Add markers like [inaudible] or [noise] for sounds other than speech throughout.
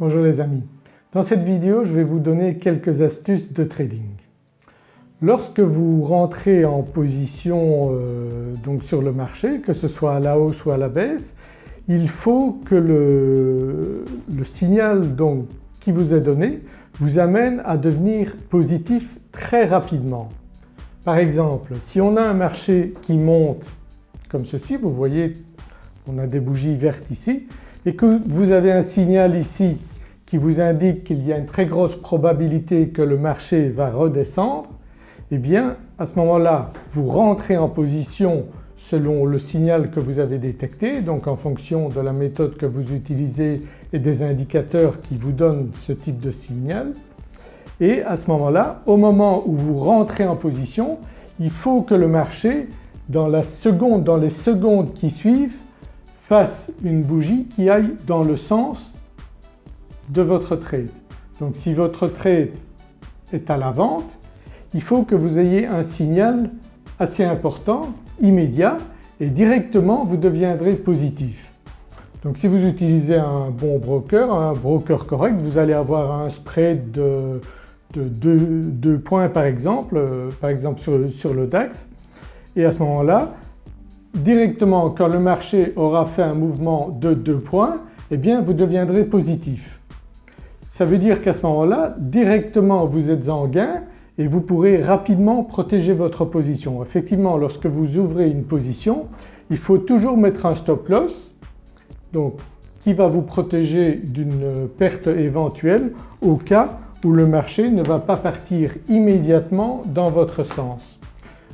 Bonjour les amis. Dans cette vidéo je vais vous donner quelques astuces de trading. Lorsque vous rentrez en position euh, donc sur le marché, que ce soit à la hausse ou à la baisse, il faut que le, signal donc qui vous est donné vous amène à devenir positif très rapidement. Par exemple si on a un marché qui monte comme ceci, vous voyez on a des bougies vertes ici et que vous avez un signal ici qui vous indique qu'il y a une très grosse probabilité que le marché va redescendre, eh bien à ce moment-là vous rentrez en position selon le signal que vous avez détecté donc en fonction de la méthode que vous utilisez et des indicateurs qui vous donnent ce type de signal. Et à ce moment-là au moment où vous rentrez en position il faut que le marché dans dans les secondes qui suivent fasse une bougie qui aille dans le sens de votre trade. Donc si votre trade est à la vente, il faut que vous ayez un signal assez important, immédiat et directement vous deviendrez positif. Donc si vous utilisez un bon broker, un broker correct, vous allez avoir un spread de, 2 points par exemple, euh, par exemple sur, sur le DAX et à ce moment-là directement quand le marché aura fait un mouvement de 2 points eh bien vous deviendrez positif. Ça veut dire qu'à ce moment-là directement vous êtes en gain et vous pourrez rapidement protéger votre position. Effectivement lorsque vous ouvrez une position il faut toujours mettre un stop loss donc qui va vous protéger d'une perte éventuelle au cas où le marché ne va pas partir immédiatement dans votre sens.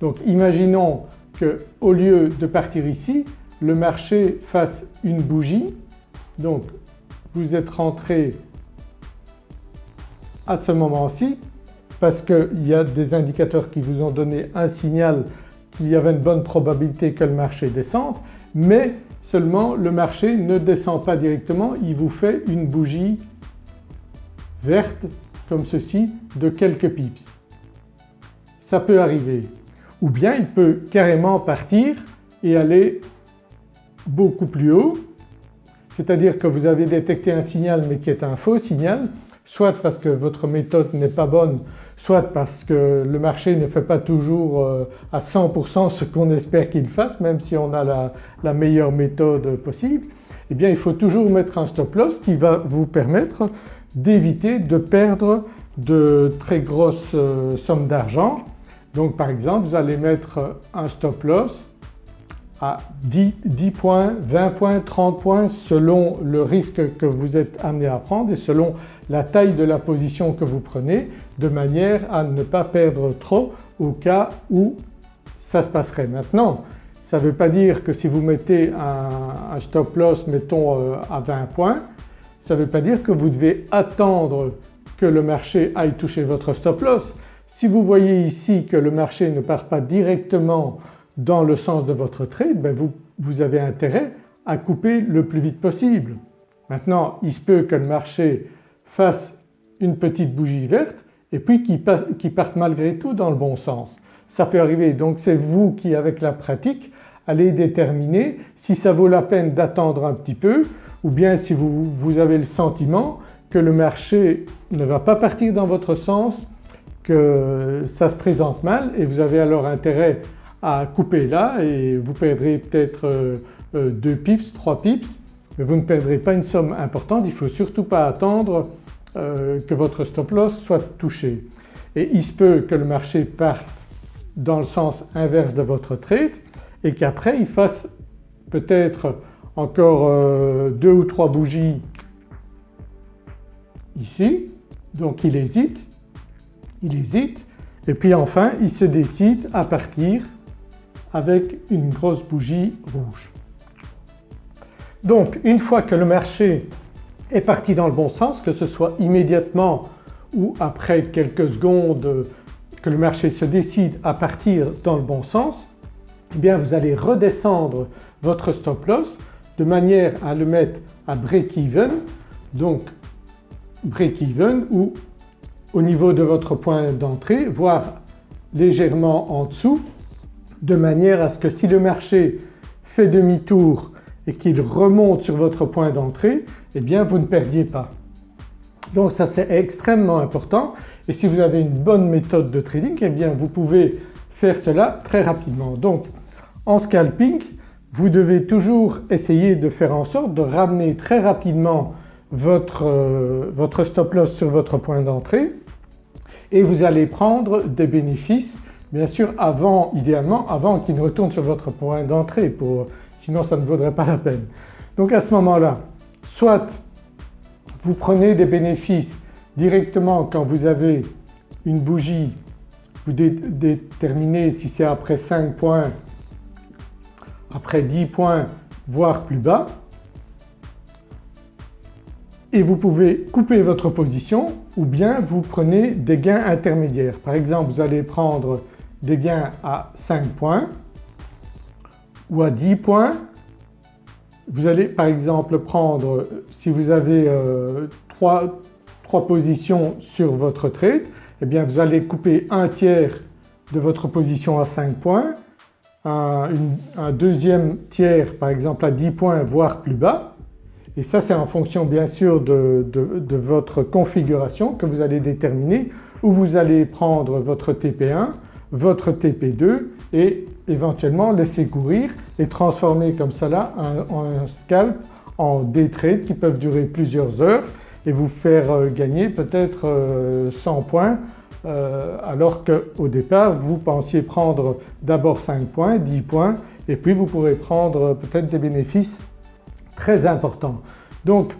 Donc imaginons qu'au lieu de partir ici, le marché fasse une bougie. Donc vous êtes rentré à ce moment-ci parce qu'il y a des indicateurs qui vous ont donné un signal qu'il y avait une bonne probabilité que le marché descende mais seulement le marché ne descend pas directement, il vous fait une bougie verte comme ceci de quelques pips. Ça peut arriver ou bien il peut carrément partir et aller beaucoup plus haut. C'est-à-dire que vous avez détecté un signal mais qui est un faux signal soit parce que votre méthode n'est pas bonne soit parce que le marché ne fait pas toujours euh, à 100% ce qu'on espère qu'il fasse même si on a la, meilleure méthode possible, eh bien il faut toujours mettre un stop loss qui va vous permettre d'éviter de perdre de très grosses euh, sommes d'argent donc par exemple vous allez mettre un stop loss à 10, 10, points, 20 points, 30 points selon le risque que vous êtes amené à prendre et selon la taille de la position que vous prenez de manière à ne pas perdre trop au cas où ça se passerait. Maintenant ça ne veut pas dire que si vous mettez un, stop loss mettons euh, à 20 points, ça ne veut pas dire que vous devez attendre que le marché aille toucher votre stop loss. Si vous voyez ici que le marché ne part pas directement dans le sens de votre trade, ben vous, avez intérêt à couper le plus vite possible. Maintenant il se peut que le marché fasse une petite bougie verte et puis qu'il qu parte malgré tout dans le bon sens. Ça peut arriver donc c'est vous qui avec la pratique allez déterminer si ça vaut la peine d'attendre un petit peu ou bien si vous avez le sentiment que le marché ne va pas partir dans votre sens que ça se présente mal et vous avez alors intérêt à couper là et vous perdrez peut-être 2 euh, euh, pips, 3 pips mais vous ne perdrez pas une somme importante. Il ne faut surtout pas attendre euh, que votre stop loss soit touché. Et il se peut que le marché parte dans le sens inverse de votre trade et qu'après il fasse peut-être encore deux ou trois bougies ici donc il hésite il hésite et puis enfin il se décide à partir avec une grosse bougie rouge. Donc une fois que le marché est parti dans le bon sens, que ce soit immédiatement ou après quelques secondes que le marché se décide à partir dans le bon sens, eh bien vous allez redescendre votre stop loss de manière à le mettre à break-even donc break-even ou au niveau de votre point d'entrée voire légèrement en dessous de manière à ce que si le marché fait demi-tour et qu'il remonte sur votre point d'entrée eh bien vous ne perdiez pas. Donc ça c'est extrêmement important et si vous avez une bonne méthode de trading eh bien vous pouvez faire cela très rapidement. Donc en scalping vous devez toujours essayer de faire en sorte de ramener très rapidement votre, euh, stop loss sur votre point d'entrée et vous allez prendre des bénéfices bien sûr avant, idéalement avant qu'il ne retourne sur votre point d'entrée sinon ça ne vaudrait pas la peine. Donc à ce moment-là soit vous prenez des bénéfices directement quand vous avez une bougie, vous déterminez si c'est après 5 points, après 10 points voire plus bas et vous pouvez couper votre position ou bien vous prenez des gains intermédiaires. Par exemple vous allez prendre des gains à 5 points ou à 10 points. Vous allez par exemple prendre, si vous avez 3, euh, positions sur votre trade, eh bien vous allez couper un tiers de votre position à 5 points, un, deuxième tiers par exemple à 10 points voire plus bas et ça c'est en fonction bien sûr de, votre configuration que vous allez déterminer où vous allez prendre votre TP1 votre TP2 et éventuellement laisser courir et transformer comme cela un, scalp en day trade qui peuvent durer plusieurs heures et vous faire euh, gagner peut-être 100 euh, points euh, alors qu'au départ vous pensiez prendre d'abord 5 points, 10 points et puis vous pourrez prendre peut-être des bénéfices très importants. Donc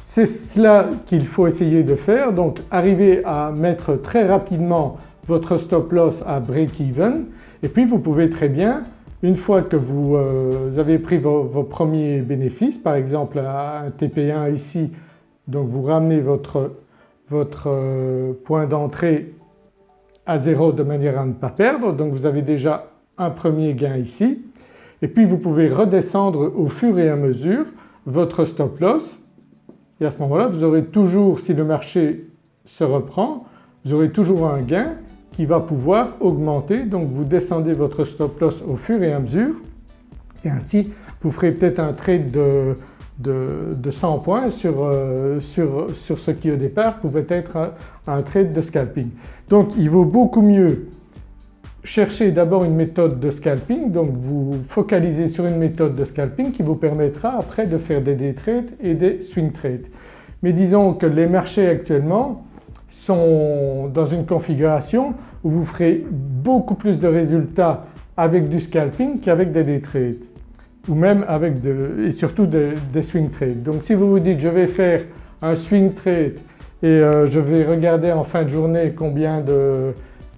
c'est cela qu'il faut essayer de faire. Donc arriver à mettre très rapidement votre stop loss à break-even. Et puis vous pouvez très bien une fois que vous, euh, avez pris vos, premiers bénéfices par exemple un TP1 ici donc vous ramenez votre, votre euh, point d'entrée à zéro de manière à ne pas perdre. Donc vous avez déjà un premier gain ici et puis vous pouvez redescendre au fur et à mesure votre stop loss et à ce moment-là vous aurez toujours, si le marché se reprend, vous aurez toujours un gain qui va pouvoir augmenter. Donc vous descendez votre stop loss au fur et à mesure. Et ainsi vous ferez peut-être un trade de, de, 100 points sur, euh, sur, sur, ce qui au départ pouvait être un, trade de scalping. Donc il vaut beaucoup mieux chercher d'abord une méthode de scalping donc vous focalisez sur une méthode de scalping qui vous permettra après de faire des day trades et des swing trades. Mais disons que les marchés actuellement sont dans une configuration où vous ferez beaucoup plus de résultats avec du scalping qu'avec des day trades ou même avec et surtout des, swing trades. Donc si vous vous dites je vais faire un swing trade et euh, je vais regarder en fin de journée combien de,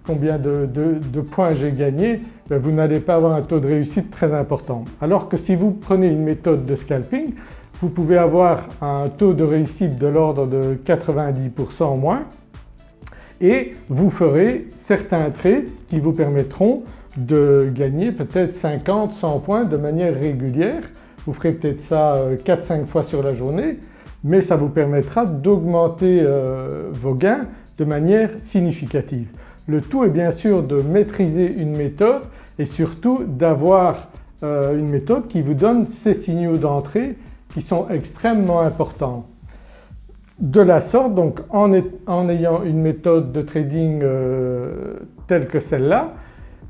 combien de, points j'ai gagné, ben vous n'allez pas avoir un taux de réussite très important. Alors que si vous prenez une méthode de scalping, vous pouvez avoir un taux de réussite de l'ordre de 90% en moins et vous ferez certains trades qui vous permettront de gagner peut-être 50, 100 points de manière régulière. Vous ferez peut-être ça 4-5 euh, fois sur la journée mais ça vous permettra d'augmenter euh, vos gains de manière significative. Le tout est bien sûr de maîtriser une méthode et surtout d'avoir euh, une méthode qui vous donne ces signaux d'entrée qui sont extrêmement importants. De la sorte donc en, ayant une méthode de trading euh, telle que celle-là,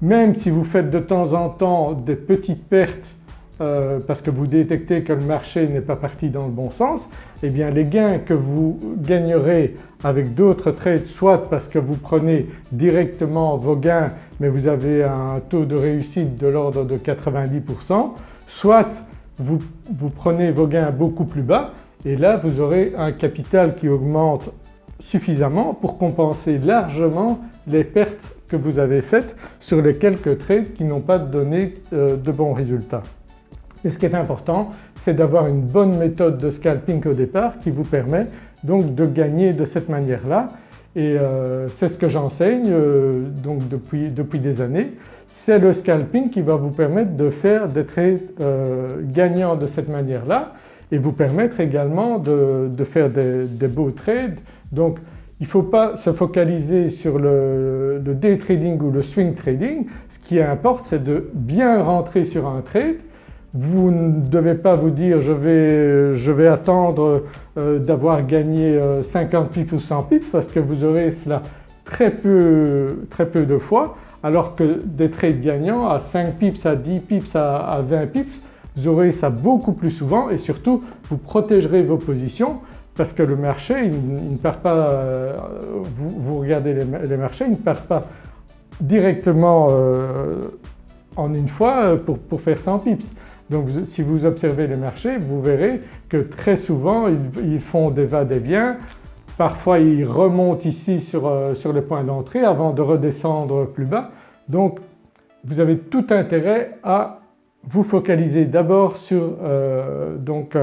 même si vous faites de temps en temps des petites pertes euh, parce que vous détectez que le marché n'est pas parti dans le bon sens, eh bien les gains que vous gagnerez avec d'autres trades soit parce que vous prenez directement vos gains mais vous avez un taux de réussite de l'ordre de 90%, soit vous, prenez vos gains beaucoup plus bas et là vous aurez un capital qui augmente suffisamment pour compenser largement les pertes que vous avez faites sur les quelques trades qui n'ont pas donné euh, de bons résultats. Et ce qui est important c'est d'avoir une bonne méthode de scalping au départ qui vous permet donc de gagner de cette manière-là et euh, c'est ce que j'enseigne euh, donc depuis, depuis, des années. C'est le scalping qui va vous permettre de faire des trades gagnants de cette manière-là et vous permettre également de, faire des, beaux trades. Donc il ne faut pas se focaliser sur le, day trading ou le swing trading, ce qui importe c'est de bien rentrer sur un trade, vous ne devez pas vous dire je vais, je vais attendre euh, d'avoir gagné 50 euh, pips ou 100 pips parce que vous aurez cela très peu, très peu de fois alors que des trades gagnants à 5 pips, à 10 pips, à, 20 pips vous aurez ça beaucoup plus souvent et surtout vous protégerez vos positions parce que le marché il, ne perd pas, euh, vous, regardez les, marchés, il ne perd pas directement en une fois pour, pour faire 100 pips. Donc si vous observez les marchés vous verrez que très souvent ils, font des va-et-vient, parfois ils remontent ici sur, euh, sur point d'entrée avant de redescendre plus bas. Donc vous avez tout intérêt à vous focaliser d'abord sur euh, donc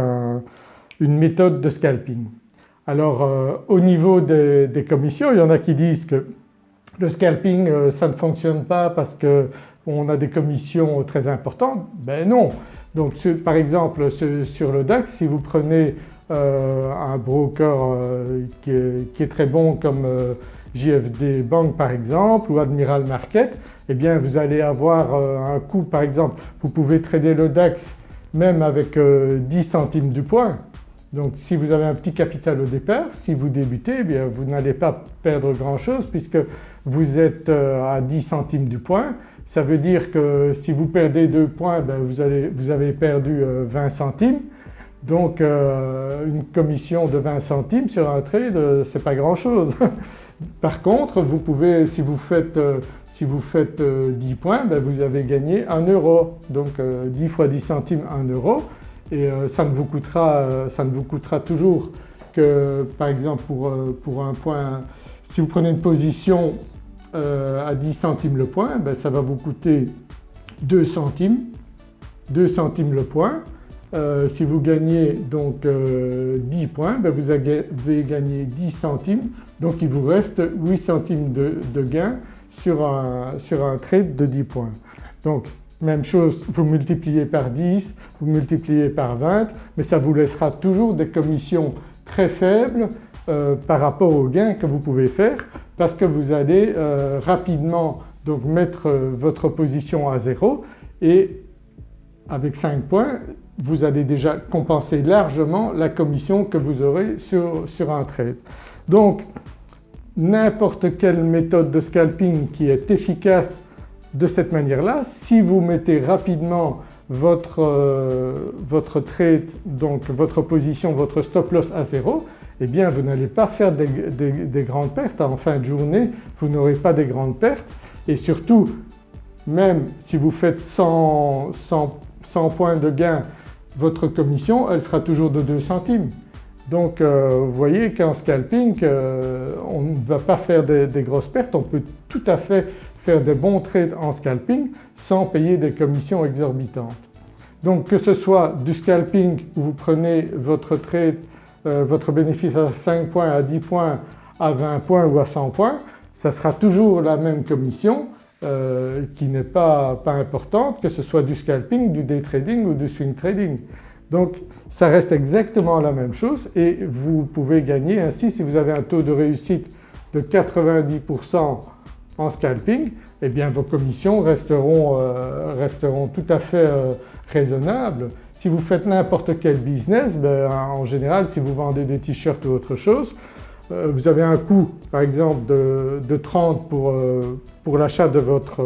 une méthode de scalping. Alors euh, au niveau des, des, commissions il y en a qui disent que le scalping ça ne fonctionne pas parce que on a des commissions très importantes, ben non. Donc par exemple sur le DAX si vous prenez euh, un broker euh, qui, est, très bon comme euh, JFD Bank par exemple ou Admiral Market eh bien vous allez avoir un coût par exemple vous pouvez trader le DAX même avec 10 centimes du point donc si vous avez un petit capital au départ, si vous débutez, eh bien vous n'allez pas perdre grand chose puisque vous êtes à 10 centimes du point ça veut dire que si vous perdez 2 points, ben vous, avez perdu 20 euh, centimes. Donc euh, une commission de 20 centimes sur un trade, euh, c'est pas grand chose. [laughs] Par contre vous pouvez, si vous faites, si vous faites 10 points, ben vous avez gagné 1 euro. Donc 10 fois 10 centimes 1 euro et ça ne, vous coûtera, ça toujours que par exemple pour, pour un point, si vous prenez une position euh, à 10 centimes le point, ben, ça va vous coûter 2 centimes, 2 centimes le point. Euh, si vous gagnez donc 10 euh, points, ben, vous avez gagné 10 centimes donc il vous reste 8 centimes de, gain sur un, sur un trade de 10 points. Donc même chose, vous multipliez par 10, vous multipliez par 20 mais ça vous laissera toujours des commissions très faibles par rapport aux gains que vous pouvez faire parce que vous allez euh, rapidement donc mettre euh, votre position à zéro et avec 5 points vous allez déjà compenser largement la commission que vous aurez sur, sur un trade. Donc n'importe quelle méthode de scalping qui est efficace de cette manière-là, si vous mettez rapidement votre, euh, votre trade, donc votre position, votre stop loss à zéro, eh bien vous n'allez pas faire des, grandes pertes. En fin de journée vous n'aurez pas des grandes pertes et surtout même si vous faites 100, points de gain votre commission elle sera toujours de 2 centimes. Donc euh, vous voyez qu'en scalping euh, on ne va pas faire des, grosses pertes, on peut tout à fait faire des bons trades en scalping sans payer des commissions exorbitantes. Donc que ce soit du scalping où vous prenez votre trade euh, votre bénéfice à 5 points, à 10 points, à 20 points ou à 100 points, ça sera toujours la même commission euh, qui n'est pas, pas importante que ce soit du scalping, du day trading ou du swing trading. Donc ça reste exactement la même chose et vous pouvez gagner ainsi si vous avez un taux de réussite de 90% en scalping eh bien vos commissions resteront, euh, resteront tout à fait raisonnables si vous faites n'importe quel business, ben, en général si vous vendez des t-shirts ou autre chose, euh, vous avez un coût par exemple de, 30 pour, euh, pour l'achat de votre,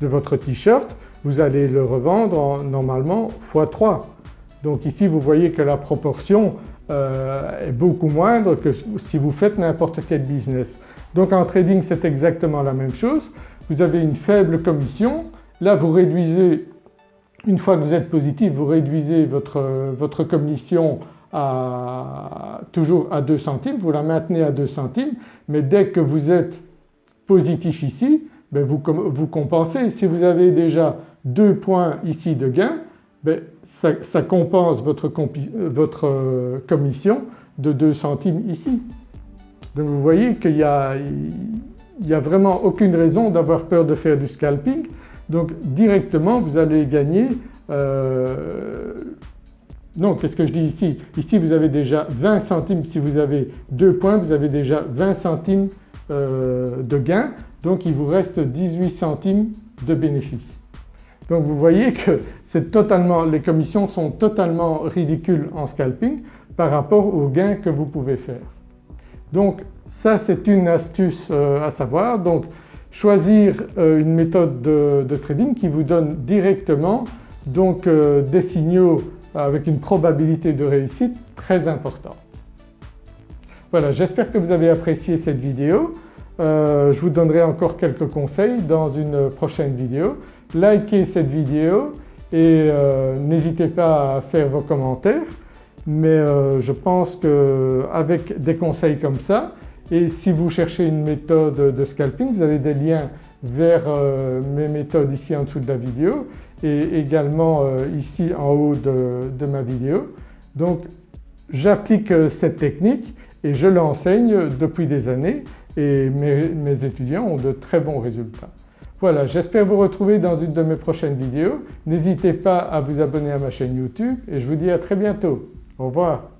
de votre t-shirt, vous allez le revendre normalement x 3. Donc ici vous voyez que la proportion euh, est beaucoup moindre que si vous faites n'importe quel business. Donc en trading c'est exactement la même chose, vous avez une faible commission, là vous réduisez une fois que vous êtes positif, vous réduisez votre, votre commission à, toujours à 2 centimes, vous la maintenez à 2 centimes, mais dès que vous êtes positif ici, ben vous, vous, compensez. Si vous avez déjà 2 points ici de gain, ben ça, compense votre, votre, commission de 2 centimes ici. Donc vous voyez qu'il n'y a, a vraiment aucune raison d'avoir peur de faire du scalping donc directement vous allez gagner euh, non qu'est-ce que je dis ici? Ici vous avez déjà 20 centimes, si vous avez 2 points vous avez déjà 20 centimes euh, de gain donc il vous reste 18 centimes de bénéfice. Donc vous voyez que les commissions sont totalement ridicules en scalping par rapport aux gains que vous pouvez faire. Donc ça c'est une astuce euh, à savoir. Donc choisir euh, une méthode de, trading qui vous donne directement donc euh, des signaux avec une probabilité de réussite très importante. Voilà j'espère que vous avez apprécié cette vidéo. je vous donnerai encore quelques conseils dans une prochaine vidéo. Likez cette vidéo et n'hésitez pas à faire vos commentaires mais euh, je pense qu'avec des conseils comme ça et si vous cherchez une méthode de scalping vous avez des liens vers euh, mes méthodes ici en dessous de la vidéo et également euh, ici en haut de, ma vidéo. Donc j'applique cette technique et je l'enseigne depuis des années et mes étudiants ont de très bons résultats. Voilà j'espère vous retrouver dans une de mes prochaines vidéos. N'hésitez pas à vous abonner à ma chaîne YouTube et je vous dis à très bientôt. Au revoir.